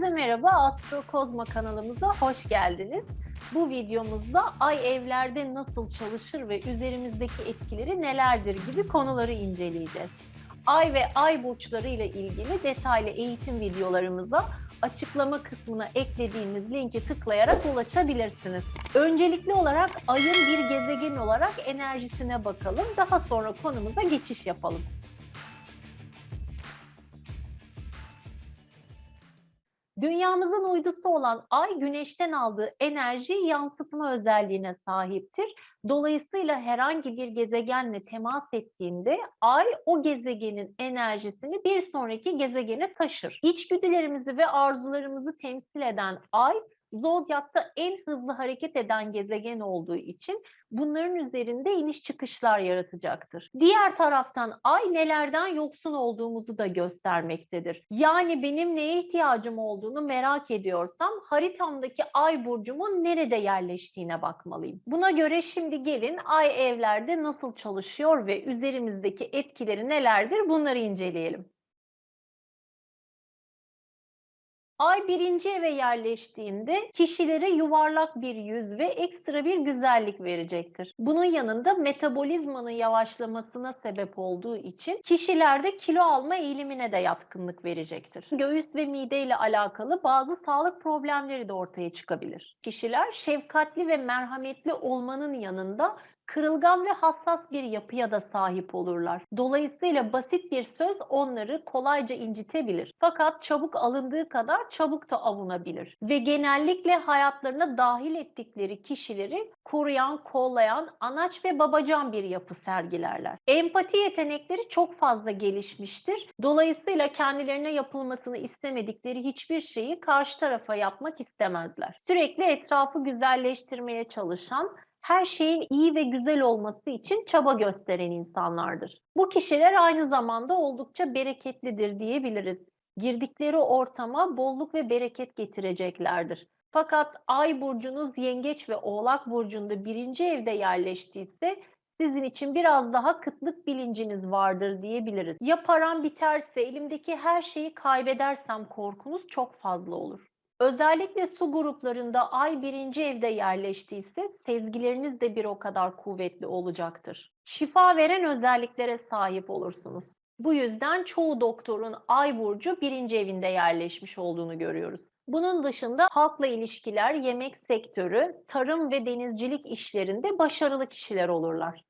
Herkese merhaba, Astro Kozma kanalımıza hoş geldiniz. Bu videomuzda ay evlerde nasıl çalışır ve üzerimizdeki etkileri nelerdir gibi konuları inceleyeceğiz. Ay ve ay burçları ile ilgili detaylı eğitim videolarımıza açıklama kısmına eklediğimiz linki tıklayarak ulaşabilirsiniz. Öncelikli olarak ayın bir gezegen olarak enerjisine bakalım. Daha sonra konumuza geçiş yapalım. Dünyamızın uydusu olan Ay Güneş'ten aldığı enerjiyi yansıtma özelliğine sahiptir. Dolayısıyla herhangi bir gezegenle temas ettiğinde Ay o gezegenin enerjisini bir sonraki gezegene taşır. İçgüdülerimizi ve arzularımızı temsil eden Ay Zodyak'ta en hızlı hareket eden gezegen olduğu için bunların üzerinde iniş çıkışlar yaratacaktır. Diğer taraftan ay nelerden yoksun olduğumuzu da göstermektedir. Yani benim neye ihtiyacım olduğunu merak ediyorsam haritamdaki ay burcumun nerede yerleştiğine bakmalıyım. Buna göre şimdi gelin ay evlerde nasıl çalışıyor ve üzerimizdeki etkileri nelerdir bunları inceleyelim. Ay birinci eve yerleştiğinde kişilere yuvarlak bir yüz ve ekstra bir güzellik verecektir. Bunun yanında metabolizmanın yavaşlamasına sebep olduğu için kişilerde kilo alma eğilimine de yatkınlık verecektir. Göğüs ve mide ile alakalı bazı sağlık problemleri de ortaya çıkabilir. Kişiler şefkatli ve merhametli olmanın yanında kırılgan ve hassas bir yapıya da sahip olurlar. Dolayısıyla basit bir söz onları kolayca incitebilir. Fakat çabuk alındığı kadar çabuk da avunabilir. Ve genellikle hayatlarına dahil ettikleri kişileri koruyan, kollayan, anaç ve babacan bir yapı sergilerler. Empati yetenekleri çok fazla gelişmiştir. Dolayısıyla kendilerine yapılmasını istemedikleri hiçbir şeyi karşı tarafa yapmak istemezler. Sürekli etrafı güzelleştirmeye çalışan, her şeyin iyi ve güzel olması için çaba gösteren insanlardır. Bu kişiler aynı zamanda oldukça bereketlidir diyebiliriz. Girdikleri ortama bolluk ve bereket getireceklerdir. Fakat Ay burcunuz Yengeç ve Oğlak burcunda birinci evde yerleştiyse sizin için biraz daha kıtlık bilinciniz vardır diyebiliriz. Ya param biterse elimdeki her şeyi kaybedersem korkunuz çok fazla olur. Özellikle su gruplarında ay birinci evde yerleştiyse sezgileriniz de bir o kadar kuvvetli olacaktır. Şifa veren özelliklere sahip olursunuz. Bu yüzden çoğu doktorun ay burcu birinci evinde yerleşmiş olduğunu görüyoruz. Bunun dışında halkla ilişkiler, yemek sektörü, tarım ve denizcilik işlerinde başarılı kişiler olurlar.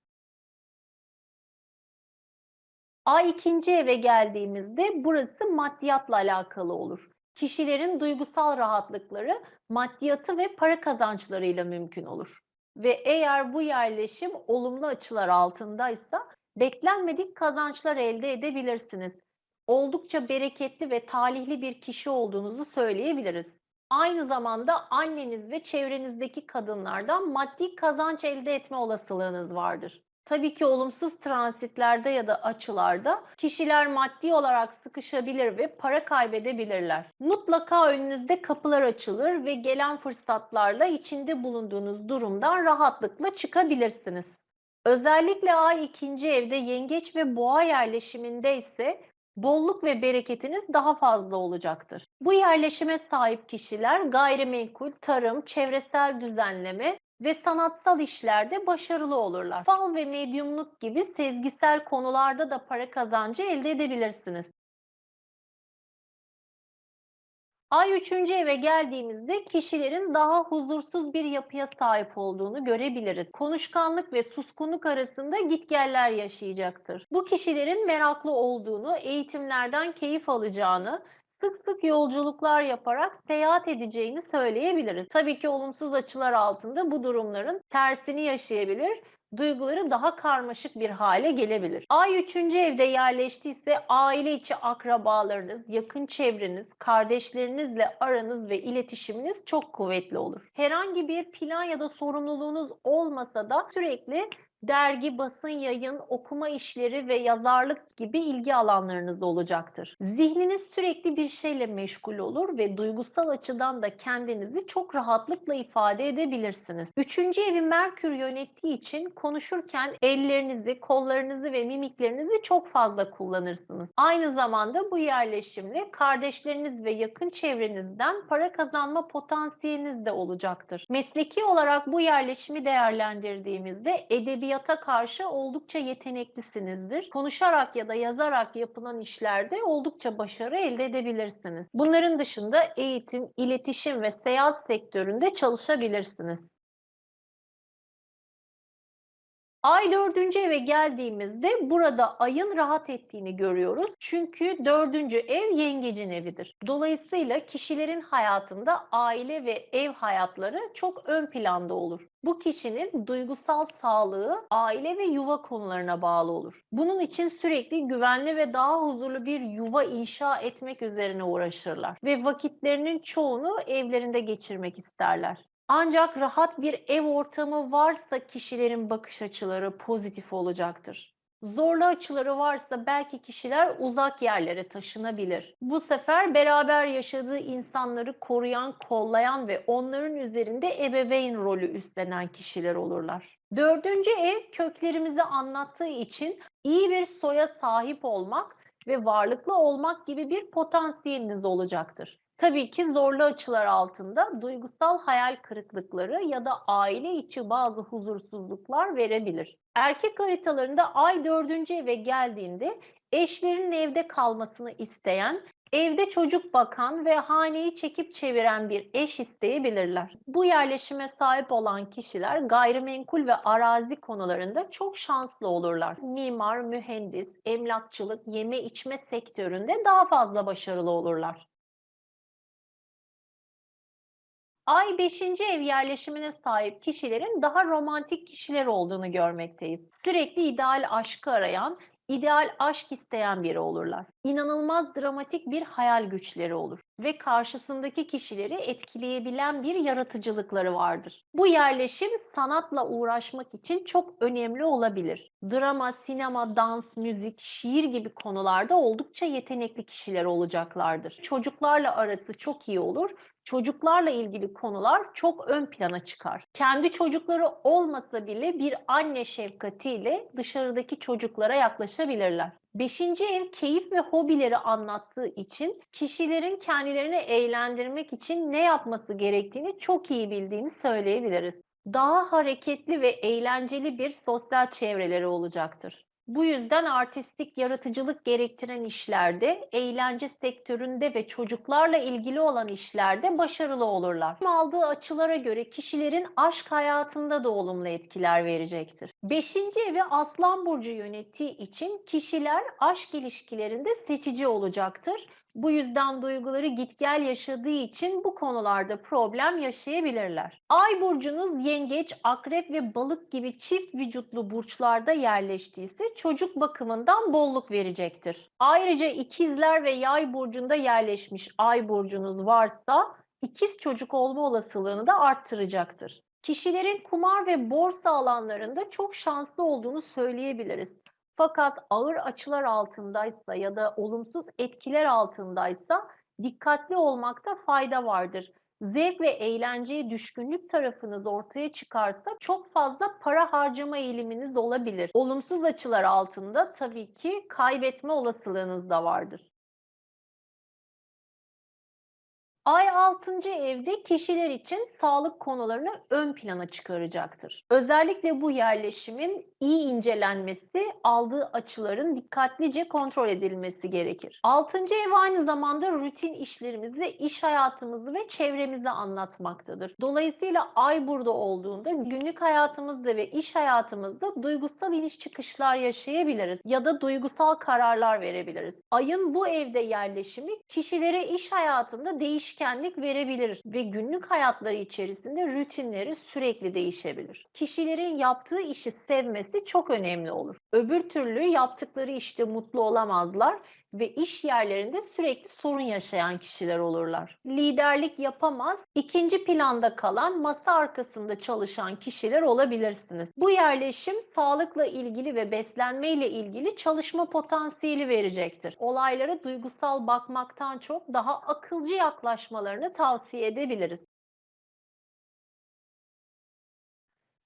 Ay ikinci eve geldiğimizde burası maddiyatla alakalı olur kişilerin duygusal rahatlıkları maddiyatı ve para kazançlarıyla mümkün olur. Ve eğer bu yerleşim olumlu açılar altındaysa beklenmedik kazançlar elde edebilirsiniz. Oldukça bereketli ve talihli bir kişi olduğunuzu söyleyebiliriz. Aynı zamanda anneniz ve çevrenizdeki kadınlardan maddi kazanç elde etme olasılığınız vardır. Tabii ki olumsuz transitlerde ya da açılarda kişiler maddi olarak sıkışabilir ve para kaybedebilirler. Mutlaka önünüzde kapılar açılır ve gelen fırsatlarla içinde bulunduğunuz durumdan rahatlıkla çıkabilirsiniz. Özellikle ay ikinci evde yengeç ve boğa yerleşiminde ise bolluk ve bereketiniz daha fazla olacaktır. Bu yerleşime sahip kişiler gayrimenkul, tarım, çevresel düzenleme ve sanatsal işlerde başarılı olurlar. Fal ve medyumluk gibi sezgisel konularda da para kazancı elde edebilirsiniz. Ay 3. eve geldiğimizde kişilerin daha huzursuz bir yapıya sahip olduğunu görebiliriz. Konuşkanlık ve suskunluk arasında gitgeller yaşayacaktır. Bu kişilerin meraklı olduğunu, eğitimlerden keyif alacağını, sık sık yolculuklar yaparak seyahat edeceğini söyleyebiliriz. Tabii ki olumsuz açılar altında bu durumların tersini yaşayabilir duyguları daha karmaşık bir hale gelebilir. Ay 3. evde yerleştiyse aile içi akrabalarınız, yakın çevreniz, kardeşlerinizle aranız ve iletişiminiz çok kuvvetli olur. Herhangi bir plan ya da sorumluluğunuz olmasa da sürekli Dergi, basın, yayın, okuma işleri ve yazarlık gibi ilgi alanlarınız olacaktır. Zihniniz sürekli bir şeyle meşgul olur ve duygusal açıdan da kendinizi çok rahatlıkla ifade edebilirsiniz. Üçüncü evi Merkür yönettiği için konuşurken ellerinizi, kollarınızı ve mimiklerinizi çok fazla kullanırsınız. Aynı zamanda bu yerleşimle kardeşleriniz ve yakın çevrenizden para kazanma potansiyeliniz de olacaktır. Mesleki olarak bu yerleşimi değerlendirdiğimizde edebiyata karşı oldukça yeteneklisinizdir. Konuşarak ya da yazarak yapılan işlerde oldukça başarı elde edebilirsiniz. Bunların dışında eğitim, iletişim ve seyahat sektöründe çalışabilirsiniz. Ay dördüncü eve geldiğimizde burada ayın rahat ettiğini görüyoruz. Çünkü dördüncü ev yengecin evidir. Dolayısıyla kişilerin hayatında aile ve ev hayatları çok ön planda olur. Bu kişinin duygusal sağlığı aile ve yuva konularına bağlı olur. Bunun için sürekli güvenli ve daha huzurlu bir yuva inşa etmek üzerine uğraşırlar ve vakitlerinin çoğunu evlerinde geçirmek isterler. Ancak rahat bir ev ortamı varsa kişilerin bakış açıları pozitif olacaktır. Zorlu açıları varsa belki kişiler uzak yerlere taşınabilir. Bu sefer beraber yaşadığı insanları koruyan, kollayan ve onların üzerinde ebeveyn rolü üstlenen kişiler olurlar. Dördüncü ev köklerimizi anlattığı için iyi bir soya sahip olmak ve varlıklı olmak gibi bir potansiyeliniz olacaktır. Tabii ki zorlu açılar altında duygusal hayal kırıklıkları ya da aile içi bazı huzursuzluklar verebilir. Erkek haritalarında ay dördüncü eve geldiğinde eşlerinin evde kalmasını isteyen, evde çocuk bakan ve haneyi çekip çeviren bir eş isteyebilirler. Bu yerleşime sahip olan kişiler gayrimenkul ve arazi konularında çok şanslı olurlar. Mimar, mühendis, emlakçılık, yeme içme sektöründe daha fazla başarılı olurlar. Ay 5. ev yerleşimine sahip kişilerin daha romantik kişiler olduğunu görmekteyiz. Sürekli ideal aşkı arayan, ideal aşk isteyen biri olurlar. İnanılmaz dramatik bir hayal güçleri olur ve karşısındaki kişileri etkileyebilen bir yaratıcılıkları vardır. Bu yerleşim sanatla uğraşmak için çok önemli olabilir. Drama, sinema, dans, müzik, şiir gibi konularda oldukça yetenekli kişiler olacaklardır. Çocuklarla arası çok iyi olur çocuklarla ilgili konular çok ön plana çıkar. Kendi çocukları olmasa bile bir anne şefkatiyle dışarıdaki çocuklara yaklaşabilirler. Beşinci ev keyif ve hobileri anlattığı için kişilerin kendilerini eğlendirmek için ne yapması gerektiğini çok iyi bildiğini söyleyebiliriz. Daha hareketli ve eğlenceli bir sosyal çevreleri olacaktır. Bu yüzden artistik yaratıcılık gerektiren işlerde, eğlence sektöründe ve çocuklarla ilgili olan işlerde başarılı olurlar. Aldığı açılara göre kişilerin aşk hayatında da olumlu etkiler verecektir. Beşinci evi Aslan Burcu yönettiği için kişiler aşk ilişkilerinde seçici olacaktır bu yüzden duyguları git gel yaşadığı için bu konularda problem yaşayabilirler. Ay burcunuz yengeç, akrep ve balık gibi çift vücutlu burçlarda yerleştiyse çocuk bakımından bolluk verecektir. Ayrıca ikizler ve yay burcunda yerleşmiş ay burcunuz varsa ikiz çocuk olma olasılığını da arttıracaktır. Kişilerin kumar ve borsa alanlarında çok şanslı olduğunu söyleyebiliriz. Fakat ağır açılar altındaysa ya da olumsuz etkiler altındaysa dikkatli olmakta fayda vardır. Zevk ve eğlenceye düşkünlük tarafınız ortaya çıkarsa çok fazla para harcama eğiliminiz olabilir. Olumsuz açılar altında tabii ki kaybetme olasılığınız da vardır. Ay 6. evde kişiler için sağlık konularını ön plana çıkaracaktır. Özellikle bu yerleşimin iyi incelenmesi, aldığı açıların dikkatlice kontrol edilmesi gerekir. 6. ev aynı zamanda rutin işlerimizi, iş hayatımızı ve çevremizi anlatmaktadır. Dolayısıyla ay burada olduğunda günlük hayatımızda ve iş hayatımızda duygusal iniş çıkışlar yaşayabiliriz ya da duygusal kararlar verebiliriz. Ayın bu evde yerleşimi kişilere iş hayatında değişken değişkenlik verebilir ve günlük hayatları içerisinde rutinleri sürekli değişebilir. Kişilerin yaptığı işi sevmesi çok önemli olur. Öbür türlü yaptıkları işte mutlu olamazlar ve iş yerlerinde sürekli sorun yaşayan kişiler olurlar. Liderlik yapamaz, ikinci planda kalan masa arkasında çalışan kişiler olabilirsiniz. Bu yerleşim sağlıkla ilgili ve beslenme ile ilgili çalışma potansiyeli verecektir. Olaylara duygusal bakmaktan çok daha akılcı yaklaşmalarını tavsiye edebiliriz.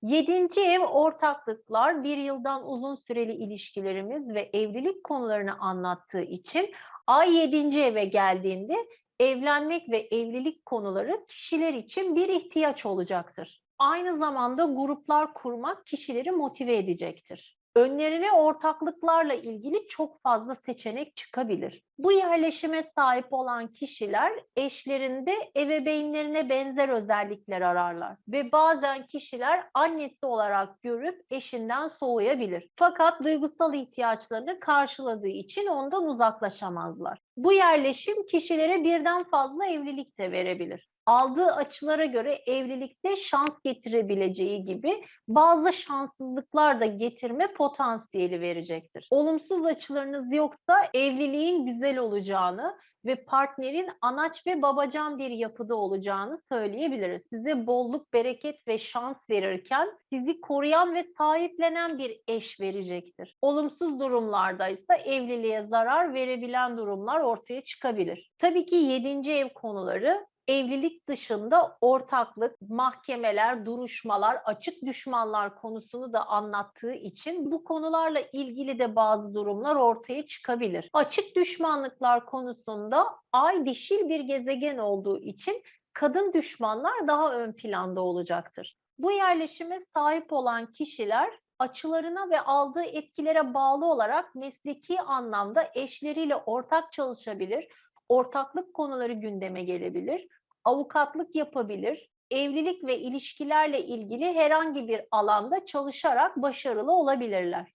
Yedinci ev ortaklıklar bir yıldan uzun süreli ilişkilerimiz ve evlilik konularını anlattığı için ay yedinci eve geldiğinde evlenmek ve evlilik konuları kişiler için bir ihtiyaç olacaktır. Aynı zamanda gruplar kurmak kişileri motive edecektir. Önlerine ortaklıklarla ilgili çok fazla seçenek çıkabilir. Bu yerleşime sahip olan kişiler eşlerinde ebeveynlerine benzer özellikler ararlar ve bazen kişiler annesi olarak görüp eşinden soğuyabilir. Fakat duygusal ihtiyaçlarını karşıladığı için ondan uzaklaşamazlar. Bu yerleşim kişilere birden fazla evlilik de verebilir aldığı açılara göre evlilikte şans getirebileceği gibi bazı şanssızlıklar da getirme potansiyeli verecektir. Olumsuz açılarınız yoksa evliliğin güzel olacağını ve partnerin anaç ve babacan bir yapıda olacağını söyleyebiliriz. Size bolluk, bereket ve şans verirken sizi koruyan ve sahiplenen bir eş verecektir. Olumsuz durumlarda ise evliliğe zarar verebilen durumlar ortaya çıkabilir. Tabii ki 7. ev konuları evlilik dışında ortaklık, mahkemeler, duruşmalar, açık düşmanlar konusunu da anlattığı için bu konularla ilgili de bazı durumlar ortaya çıkabilir. Açık düşmanlıklar konusunda ay dişil bir gezegen olduğu için kadın düşmanlar daha ön planda olacaktır. Bu yerleşime sahip olan kişiler açılarına ve aldığı etkilere bağlı olarak mesleki anlamda eşleriyle ortak çalışabilir, ortaklık konuları gündeme gelebilir, avukatlık yapabilir, evlilik ve ilişkilerle ilgili herhangi bir alanda çalışarak başarılı olabilirler.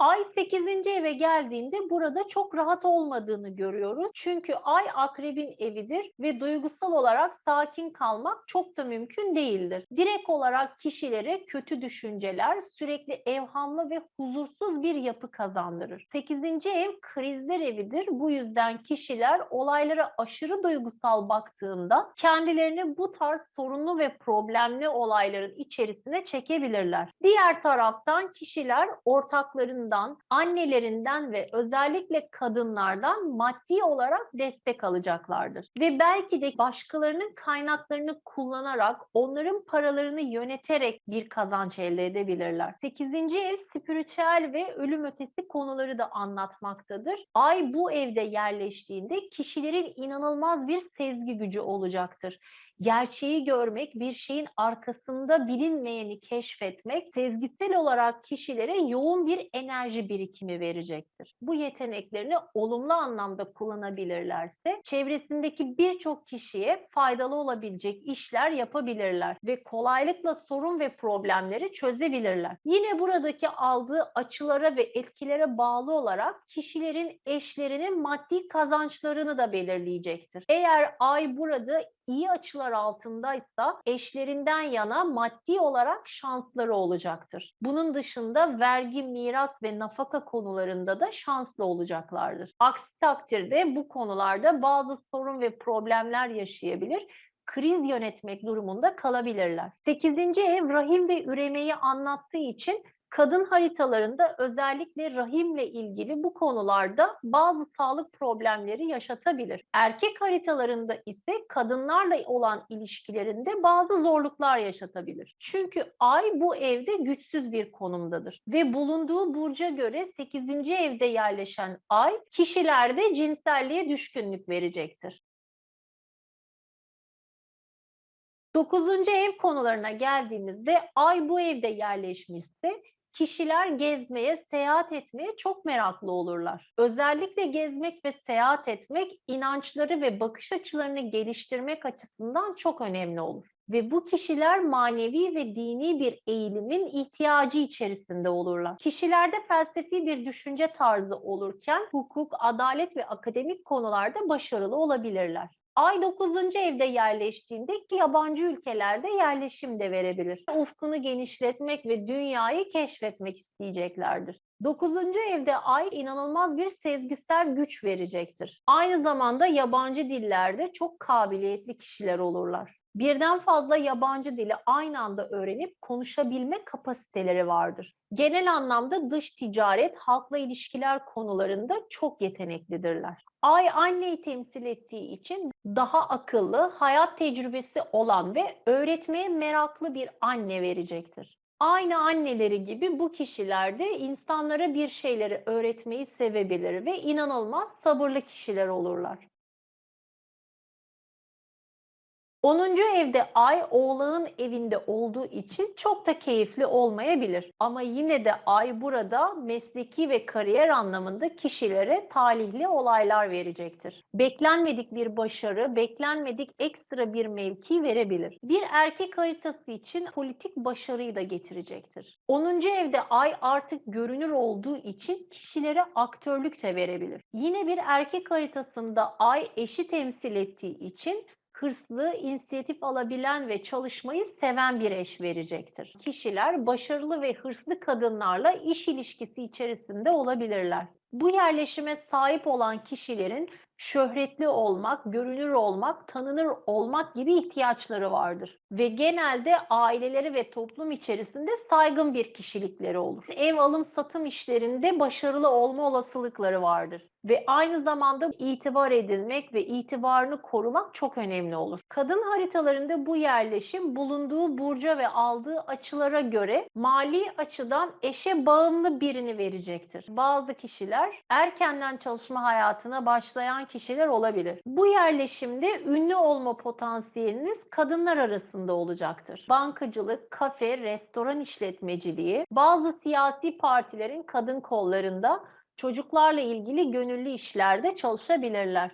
Ay 8. eve geldiğinde burada çok rahat olmadığını görüyoruz. Çünkü ay akrebin evidir ve duygusal olarak sakin kalmak çok da mümkün değildir. Direkt olarak kişilere kötü düşünceler, sürekli evhamlı ve huzursuz bir yapı kazandırır. 8. ev krizler evidir. Bu yüzden kişiler olaylara aşırı duygusal baktığında kendilerini bu tarz sorunlu ve problemli olayların içerisine çekebilirler. Diğer taraftan kişiler ortaklarının babalarından, annelerinden ve özellikle kadınlardan maddi olarak destek alacaklardır. Ve belki de başkalarının kaynaklarını kullanarak, onların paralarını yöneterek bir kazanç elde edebilirler. 8. ev spiritüel ve ölüm ötesi konuları da anlatmaktadır. Ay bu evde yerleştiğinde kişilerin inanılmaz bir sezgi gücü olacaktır gerçeği görmek, bir şeyin arkasında bilinmeyeni keşfetmek, sezgisel olarak kişilere yoğun bir enerji birikimi verecektir. Bu yeteneklerini olumlu anlamda kullanabilirlerse çevresindeki birçok kişiye faydalı olabilecek işler yapabilirler ve kolaylıkla sorun ve problemleri çözebilirler. Yine buradaki aldığı açılara ve etkilere bağlı olarak kişilerin eşlerinin maddi kazançlarını da belirleyecektir. Eğer ay burada iyi açılar altındaysa eşlerinden yana maddi olarak şansları olacaktır. Bunun dışında vergi, miras ve nafaka konularında da şanslı olacaklardır. Aksi takdirde bu konularda bazı sorun ve problemler yaşayabilir kriz yönetmek durumunda kalabilirler. 8. ev rahim ve üremeyi anlattığı için kadın haritalarında özellikle rahimle ilgili bu konularda bazı sağlık problemleri yaşatabilir. Erkek haritalarında ise kadınlarla olan ilişkilerinde bazı zorluklar yaşatabilir. Çünkü ay bu evde güçsüz bir konumdadır ve bulunduğu burca göre 8. evde yerleşen ay kişilerde cinselliğe düşkünlük verecektir. Dokuzuncu ev konularına geldiğimizde ay bu evde yerleşmişse kişiler gezmeye, seyahat etmeye çok meraklı olurlar. Özellikle gezmek ve seyahat etmek inançları ve bakış açılarını geliştirmek açısından çok önemli olur. Ve bu kişiler manevi ve dini bir eğilimin ihtiyacı içerisinde olurlar. Kişilerde felsefi bir düşünce tarzı olurken hukuk, adalet ve akademik konularda başarılı olabilirler. Ay 9. evde yerleştiğinde yabancı ülkelerde yerleşim de verebilir. Ufkunu genişletmek ve dünyayı keşfetmek isteyeceklerdir. Dokuzuncu evde ay inanılmaz bir sezgisel güç verecektir. Aynı zamanda yabancı dillerde çok kabiliyetli kişiler olurlar. Birden fazla yabancı dili aynı anda öğrenip konuşabilme kapasiteleri vardır. Genel anlamda dış ticaret, halkla ilişkiler konularında çok yeteneklidirler. Ay anneyi temsil ettiği için daha akıllı, hayat tecrübesi olan ve öğretmeye meraklı bir anne verecektir. Aynı anneleri gibi bu kişiler de insanlara bir şeyleri öğretmeyi sevebilir ve inanılmaz sabırlı kişiler olurlar. 10. evde Ay Oğlağın evinde olduğu için çok da keyifli olmayabilir. Ama yine de Ay burada mesleki ve kariyer anlamında kişilere talihli olaylar verecektir. Beklenmedik bir başarı, beklenmedik ekstra bir mevki verebilir. Bir erkek haritası için politik başarıyı da getirecektir. 10. evde Ay artık görünür olduğu için kişilere aktörlük de verebilir. Yine bir erkek haritasında Ay eşi temsil ettiği için hırslı, inisiyatif alabilen ve çalışmayı seven bir eş verecektir. Kişiler başarılı ve hırslı kadınlarla iş ilişkisi içerisinde olabilirler. Bu yerleşime sahip olan kişilerin şöhretli olmak, görünür olmak, tanınır olmak gibi ihtiyaçları vardır. Ve genelde aileleri ve toplum içerisinde saygın bir kişilikleri olur. Ev alım satım işlerinde başarılı olma olasılıkları vardır. Ve aynı zamanda itibar edilmek ve itibarını korumak çok önemli olur. Kadın haritalarında bu yerleşim bulunduğu burca ve aldığı açılara göre mali açıdan eşe bağımlı birini verecektir. Bazı kişiler erkenden çalışma hayatına başlayan kişiler olabilir. Bu yerleşimde ünlü olma potansiyeliniz kadınlar arasında olacaktır. Bankacılık, kafe, restoran işletmeciliği, bazı siyasi partilerin kadın kollarında çocuklarla ilgili gönüllü işlerde çalışabilirler.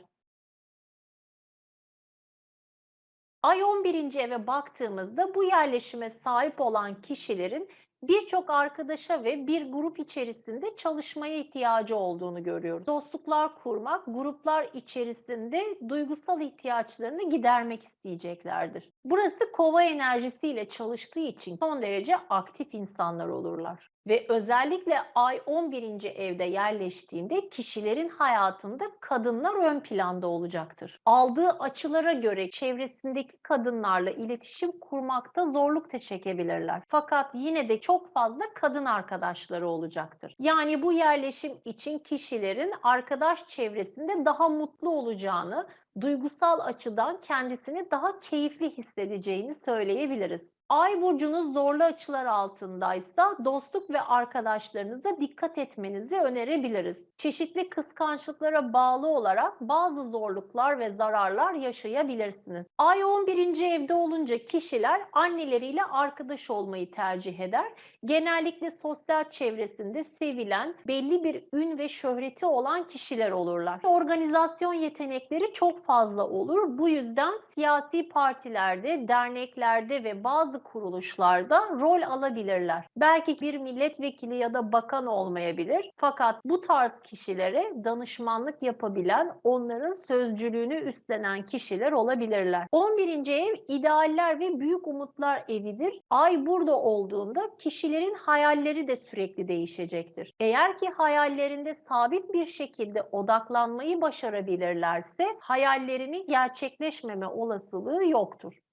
Ay 11. eve baktığımızda bu yerleşime sahip olan kişilerin birçok arkadaşa ve bir grup içerisinde çalışmaya ihtiyacı olduğunu görüyoruz. Dostluklar kurmak, gruplar içerisinde duygusal ihtiyaçlarını gidermek isteyeceklerdir. Burası kova enerjisiyle çalıştığı için son derece aktif insanlar olurlar. Ve özellikle ay 11. evde yerleştiğinde kişilerin hayatında kadınlar ön planda olacaktır. Aldığı açılara göre çevresindeki kadınlarla iletişim kurmakta zorluk da çekebilirler. Fakat yine de çok fazla kadın arkadaşları olacaktır. Yani bu yerleşim için kişilerin arkadaş çevresinde daha mutlu olacağını, duygusal açıdan kendisini daha keyifli hissedeceğini söyleyebiliriz. Ay burcunuz zorlu açılar altındaysa dostluk ve arkadaşlarınıza dikkat etmenizi önerebiliriz. Çeşitli kıskançlıklara bağlı olarak bazı zorluklar ve zararlar yaşayabilirsiniz. Ay 11. evde olunca kişiler anneleriyle arkadaş olmayı tercih eder. Genellikle sosyal çevresinde sevilen, belli bir ün ve şöhreti olan kişiler olurlar. Organizasyon yetenekleri çok fazla olur. Bu yüzden siyasi partilerde, derneklerde ve bazı kuruluşlarda rol alabilirler. Belki bir milletvekili ya da bakan olmayabilir. Fakat bu tarz kişilere danışmanlık yapabilen, onların sözcülüğünü üstlenen kişiler olabilirler. 11. ev idealler ve büyük umutlar evidir. Ay burada olduğunda kişilerin hayalleri de sürekli değişecektir. Eğer ki hayallerinde sabit bir şekilde odaklanmayı başarabilirlerse hayallerini gerçekleşmeme olasılığı yoktur.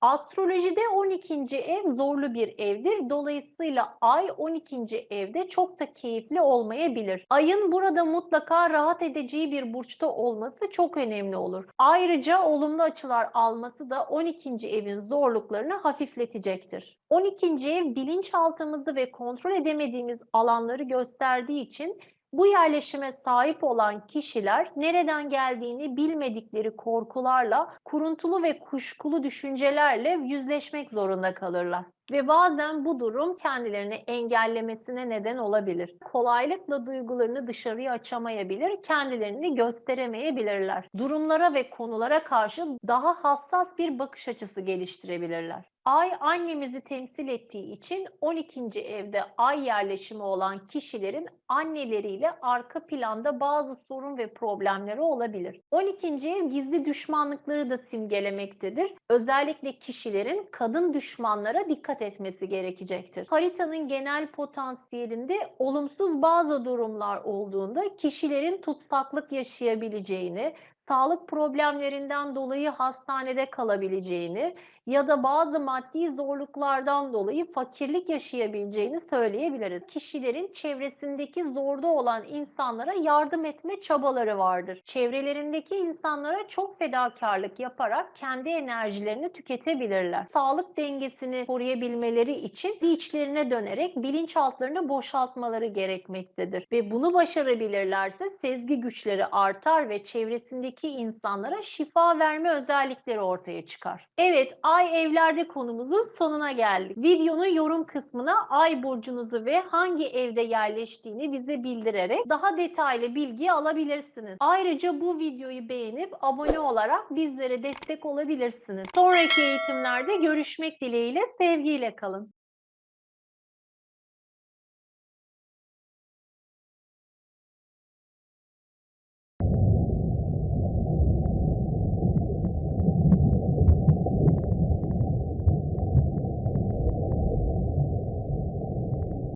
Astrolojide 12. ev zorlu bir evdir. Dolayısıyla ay 12. evde çok da keyifli olmayabilir. Ayın burada mutlaka rahat edeceği bir burçta olması çok önemli olur. Ayrıca olumlu açılar alması da 12. evin zorluklarını hafifletecektir. 12. ev bilinçaltımızı ve kontrol edemediğimiz alanları gösterdiği için bu yerleşime sahip olan kişiler nereden geldiğini bilmedikleri korkularla, kuruntulu ve kuşkulu düşüncelerle yüzleşmek zorunda kalırlar. Ve bazen bu durum kendilerini engellemesine neden olabilir. Kolaylıkla duygularını dışarıya açamayabilir, kendilerini gösteremeyebilirler. Durumlara ve konulara karşı daha hassas bir bakış açısı geliştirebilirler. Ay annemizi temsil ettiği için 12. evde ay yerleşimi olan kişilerin anneleriyle arka planda bazı sorun ve problemleri olabilir. 12. ev gizli düşmanlıkları da simgelemektedir. Özellikle kişilerin kadın düşmanlara dikkat etmesi gerekecektir. Haritanın genel potansiyelinde olumsuz bazı durumlar olduğunda kişilerin tutsaklık yaşayabileceğini, sağlık problemlerinden dolayı hastanede kalabileceğini ya da bazı maddi zorluklardan dolayı fakirlik yaşayabileceğini söyleyebiliriz. Kişilerin çevresindeki zorda olan insanlara yardım etme çabaları vardır. Çevrelerindeki insanlara çok fedakarlık yaparak kendi enerjilerini tüketebilirler. Sağlık dengesini koruyabilmeleri için içlerine dönerek bilinçaltlarını boşaltmaları gerekmektedir. Ve bunu başarabilirlerse sezgi güçleri artar ve çevresindeki insanlara şifa verme özellikleri ortaya çıkar. Evet, Ay evlerde konumuzun sonuna geldik. Videonun yorum kısmına ay burcunuzu ve hangi evde yerleştiğini bize bildirerek daha detaylı bilgi alabilirsiniz. Ayrıca bu videoyu beğenip abone olarak bizlere destek olabilirsiniz. Sonraki eğitimlerde görüşmek dileğiyle sevgiyle kalın.